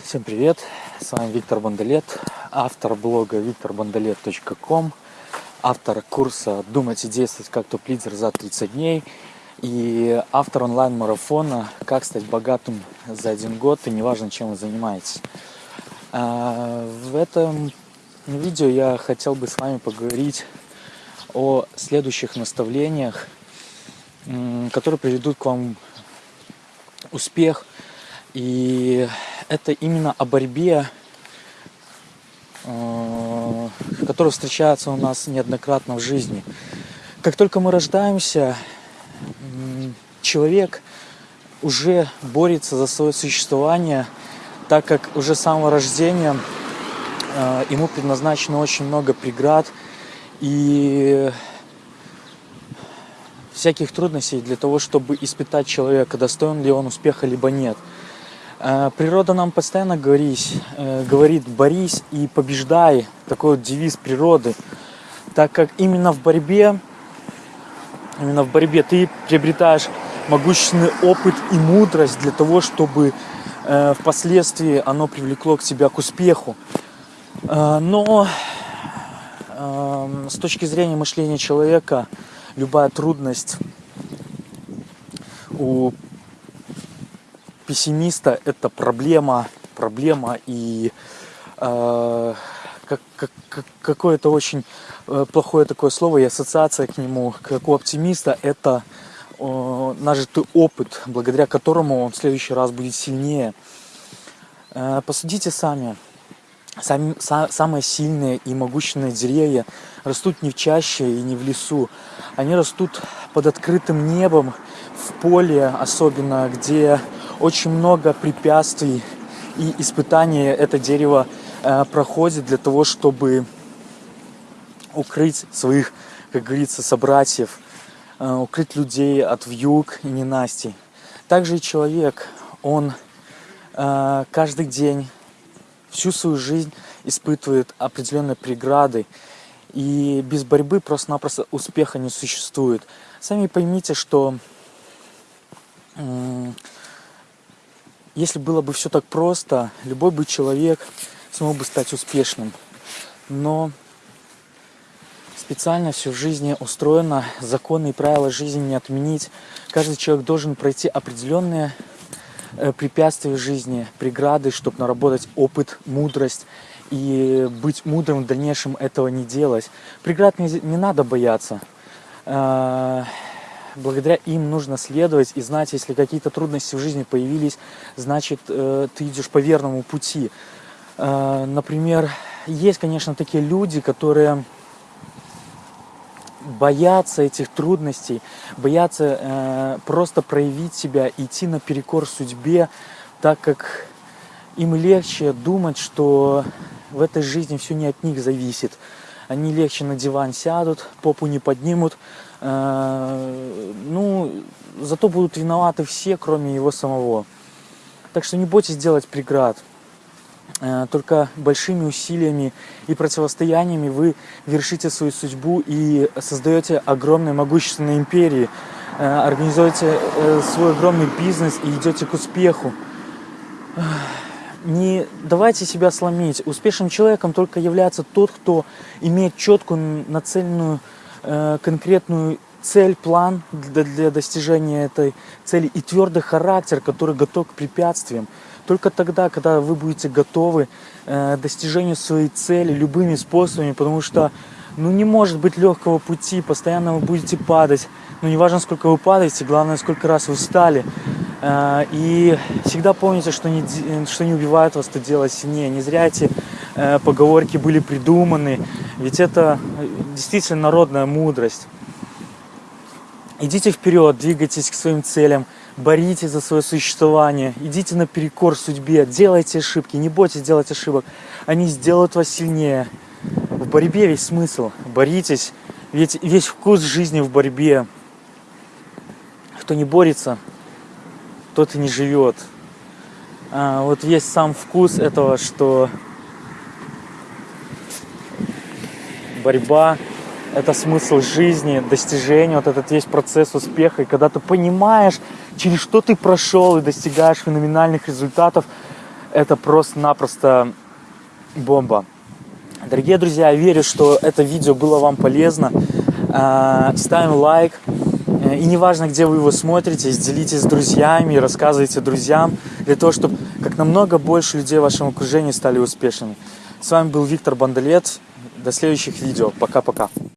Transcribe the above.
Всем привет, с вами Виктор Бондолет, автор блога викторбондолет.ком, автор курса «Думать и действовать как топ-лидер за 30 дней» и автор онлайн-марафона «Как стать богатым за один год и неважно, чем вы занимаетесь». А, в этом видео я хотел бы с вами поговорить о следующих наставлениях, которые приведут к вам успех и это именно о борьбе, э, которая встречается у нас неоднократно в жизни. Как только мы рождаемся, человек уже борется за свое существование, так как уже с самого рождения э, ему предназначено очень много преград и всяких трудностей для того, чтобы испытать человека, достоин ли он успеха, либо нет – природа нам постоянно говорит, э, говорит борись и побеждай, такой вот девиз природы, так как именно в борьбе, именно в борьбе ты приобретаешь могущественный опыт и мудрость для того, чтобы э, впоследствии оно привлекло к тебя к успеху. Но эм, с точки зрения мышления человека любая трудность у пессимиста это проблема, проблема и э, как, как, как, какое-то очень э, плохое такое слово и ассоциация к нему, как у оптимиста, это э, нажитый опыт, благодаря которому он в следующий раз будет сильнее. Э, посудите сами. Сами, са, самые сильные и могущественные деревья растут не в чаще и не в лесу. Они растут под открытым небом, в поле особенно, где очень много препятствий и испытаний это дерево э, проходит для того, чтобы укрыть своих, как говорится, собратьев, э, укрыть людей от вьюг и ненастий. Также и человек, он э, каждый день, всю свою жизнь испытывает определенные преграды, и без борьбы просто-напросто успеха не существует. Сами поймите, что если было бы все так просто, любой бы человек смог бы стать успешным. Но специально все в жизни устроено, законы и правила жизни не отменить. Каждый человек должен пройти определенные э, препятствия в жизни, преграды, чтобы наработать опыт, мудрость и быть мудрым в дальнейшем этого не делать. Преград не, не надо бояться. Благодаря им нужно следовать и знать, если какие-то трудности в жизни появились, значит, э, ты идешь по верному пути. Э, например, есть, конечно, такие люди, которые боятся этих трудностей, боятся э, просто проявить себя, идти наперекор судьбе, так как им легче думать, что в этой жизни все не от них зависит. Они легче на диван сядут, попу не поднимут, Э, ну, зато будут виноваты все, кроме его самого. Так что не бойтесь делать преград. Э, только большими усилиями и противостояниями вы вершите свою судьбу и создаете огромные могущественные империи, э, организуете свой огромный бизнес и идете к успеху. Не давайте себя сломить. Успешным человеком только является тот, кто имеет четкую нацеленную Э, конкретную цель, план для, для достижения этой цели и твердый характер, который готов к препятствиям. Только тогда, когда вы будете готовы э, достижению своей цели любыми способами, потому что ну, не может быть легкого пути, постоянно вы будете падать. Ну, не важно, сколько вы падаете, главное, сколько раз вы встали. Э, и всегда помните, что не, что не убивает вас, то делать сильнее. Не зря эти э, поговорки были придуманы. Ведь это э, действительно народная мудрость. Идите вперед, двигайтесь к своим целям, боритесь за свое существование, идите наперекор судьбе, делайте ошибки, не бойтесь делать ошибок, они сделают вас сильнее. В борьбе весь смысл, боритесь, ведь весь вкус жизни в борьбе. Кто не борется, тот и не живет. А, вот весь сам вкус этого, что борьба – это смысл жизни, достижение, вот этот весь процесс успеха. И когда ты понимаешь, через что ты прошел и достигаешь феноменальных результатов, это просто-напросто бомба. Дорогие друзья, я верю, что это видео было вам полезно. Э, ставим лайк. Э, и неважно, где вы его смотрите, делитесь с друзьями, рассказывайте друзьям, для того, чтобы как намного больше людей в вашем окружении стали успешными. С вами был Виктор Бандалет. До следующих видео. Пока-пока.